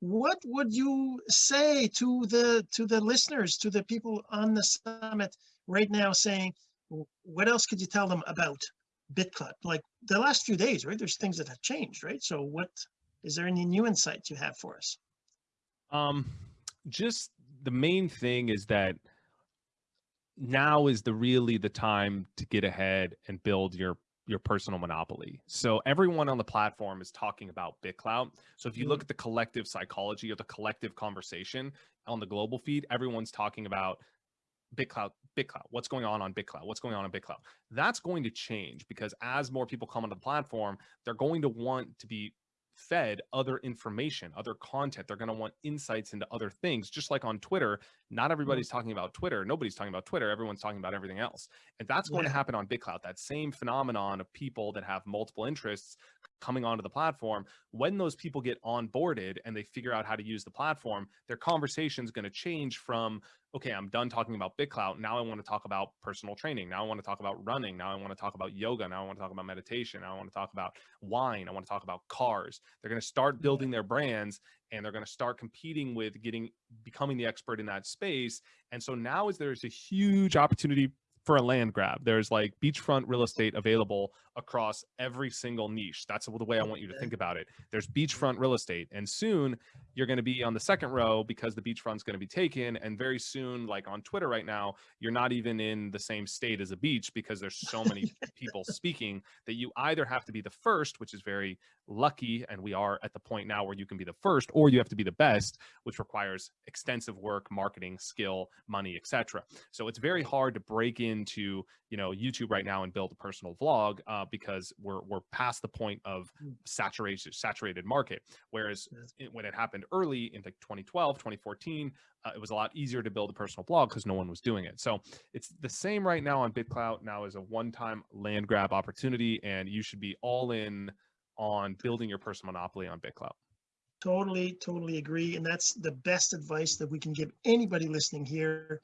what would you say to the to the listeners to the people on the summit right now saying what else could you tell them about BitClout like the last few days right there's things that have changed right? So what is there any new insights you have for us? Um just the main thing is that now is the really the time to get ahead and build your your personal monopoly. So everyone on the platform is talking about BitClout. So if you look mm-hmm. at the collective psychology or the collective conversation on the global feed, everyone's talking about BitClout, BitClout, what's going on on BitClout, what's going on on BitClout. That's going to change because as more people come onto the platform, they're going to want to be fed other information, other content. They're going to want insights into other things. Just like on Twitter, not mm-hmm. everybody's talking about Twitter. Nobody's talking about Twitter. Everyone's talking about everything else. And that's going yeah. to happen on BitClout. That same phenomenon of people that have multiple interests coming onto the platform. When those people get onboarded and they figure out how to use the platform, their conversation is going to change from okay, I'm done talking about BitClout. Now I want to talk about personal training. Now I want to talk about running. Now I want to talk about yoga. Now I want to talk about meditation. Now I want to talk about wine. I want to talk about cars. They're going to start building their brands and they're going to start competing with getting becoming the expert in that space. And so now is there's a huge opportunity for a land grab. There's like beachfront real mm-hmm. estate available across every single niche. That's the way I want you to think about it. There's beachfront real estate, and soon you're going to be on the second row because the beachfront's going to be taken. And very soon, like on Twitter right now, you're not even in the same state as a beach because there's so many people speaking that you either have to be the first, which is very lucky, and we are at the point now where you can be the first, or you have to be the best, which requires extensive work, marketing, skill, money, etc. So it's very hard to break into you know YouTube right now and build a personal vlog uh, because we're we're past the point of hmm. saturated saturated market. Whereas it, when it happened early in like 2012, 2014, uh, it was a lot easier to build a personal blog because no one was doing it. So it's the same right now on BitClout. Now is a one-time land grab opportunity, and you should be all in on building your personal monopoly on BitClout. Totally, totally agree. And that's the best advice that we can give anybody listening here